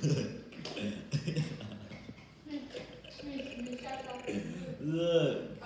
呵，是。